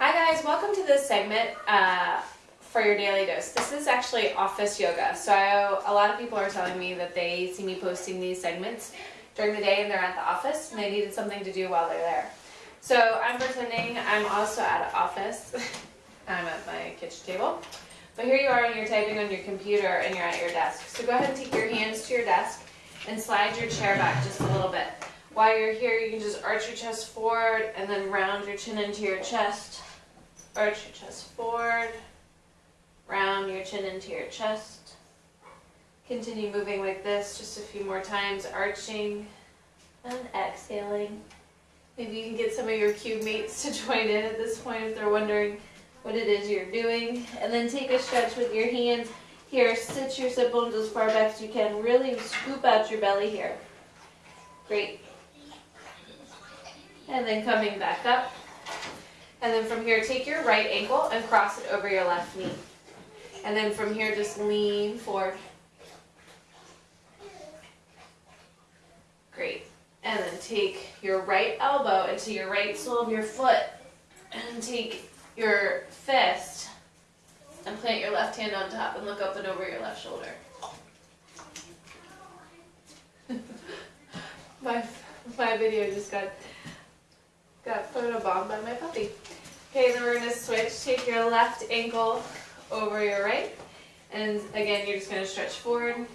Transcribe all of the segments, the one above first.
Hi guys, welcome to this segment uh, for your daily dose. This is actually office yoga. So I, a lot of people are telling me that they see me posting these segments during the day and they're at the office and they needed something to do while they're there. So I'm pretending I'm also at an office. I'm at my kitchen table. But here you are and you're typing on your computer and you're at your desk. So go ahead and take your hands to your desk and slide your chair back just a little bit. While you're here, you can just arch your chest forward and then round your chin into your chest Arch your chest forward. Round your chin into your chest. Continue moving like this just a few more times, arching and exhaling. Maybe you can get some of your cube mates to join in at this point if they're wondering what it is you're doing. And then take a stretch with your hands. Here, sit your sit bones as far back as you can. Really scoop out your belly here. Great. And then coming back up. And then from here, take your right ankle and cross it over your left knee. And then from here, just lean forward. Great. And then take your right elbow into your right sole of your foot. And take your fist and plant your left hand on top and look up and over your left shoulder. my, my video just got got photobombed by my puppy. Okay, then we're going to switch. Take your left ankle over your right. And again, you're just going to stretch forward,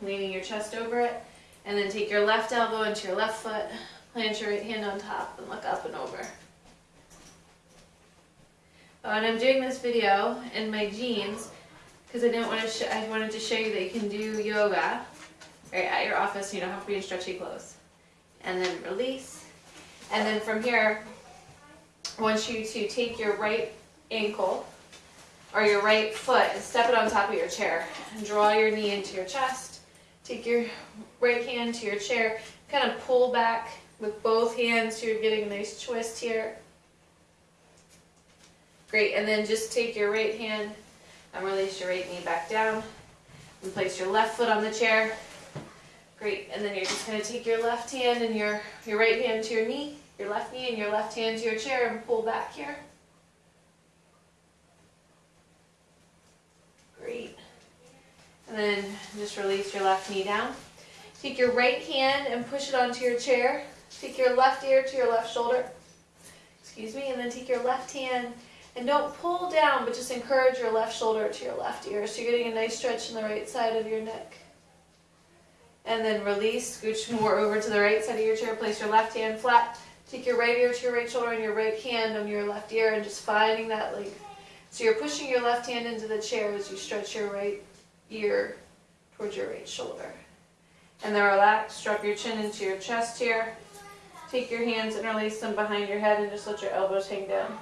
leaning your chest over it. And then take your left elbow into your left foot, plant your right hand on top, and look up and over. Oh, and I'm doing this video in my jeans because I didn't want to. I wanted to show you that you can do yoga right at your office. You don't have to be in stretchy clothes. And then release. And then from here, I want you to take your right ankle or your right foot and step it on top of your chair and draw your knee into your chest. Take your right hand to your chair, kind of pull back with both hands so you're getting a nice twist here. Great, and then just take your right hand and release your right knee back down and place your left foot on the chair. Great, and then you're just going to take your left hand and your, your right hand to your knee your left knee and your left hand to your chair and pull back here. Great. And then just release your left knee down. Take your right hand and push it onto your chair. Take your left ear to your left shoulder. Excuse me. And then take your left hand and don't pull down, but just encourage your left shoulder to your left ear. So you're getting a nice stretch in the right side of your neck. And then release, scooch more over to the right side of your chair. Place your left hand flat. Take your right ear to your right shoulder and your right hand on your left ear and just finding that length. So you're pushing your left hand into the chair as you stretch your right ear towards your right shoulder. And then relax, drop your chin into your chest here. Take your hands and release them behind your head and just let your elbows hang down.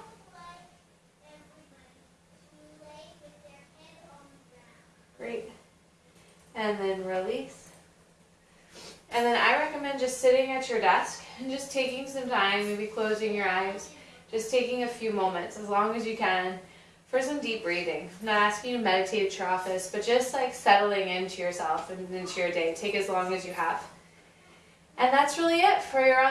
Great. And then release. And then I recommend just sitting at your desk and just taking some time, maybe closing your eyes, just taking a few moments, as long as you can, for some deep breathing. I'm not asking you to meditate at your office, but just like settling into yourself and into your day. Take as long as you have. And that's really it for your office.